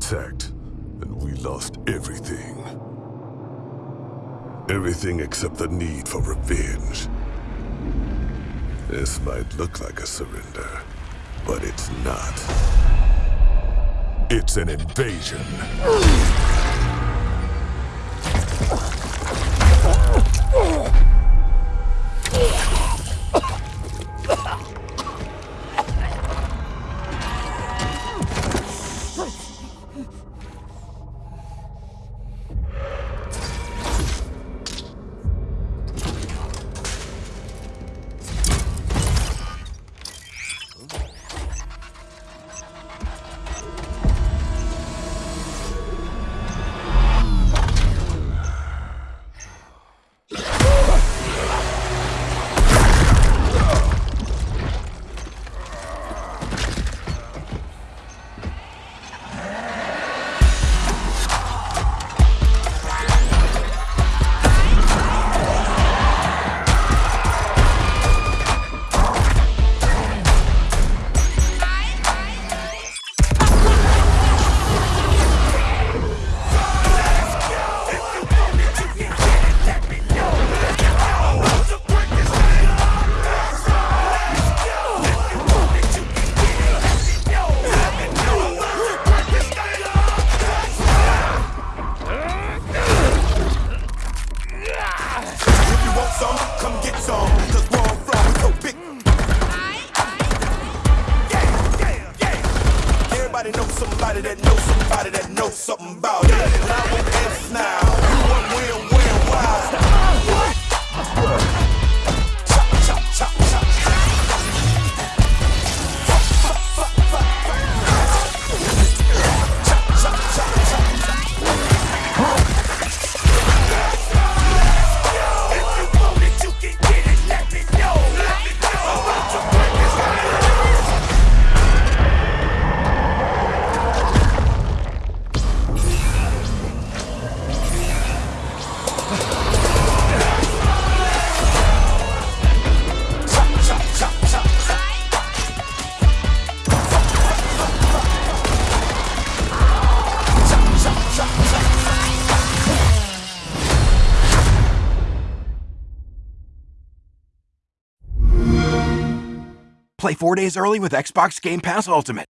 attacked, and we lost everything. Everything except the need for revenge. This might look like a surrender, but it's not. It's an invasion. Want some, come get some. Cause where I'm from, we so big. Yeah, yeah, yeah. Everybody knows somebody that knows somebody that knows something Play four days early with Xbox Game Pass Ultimate.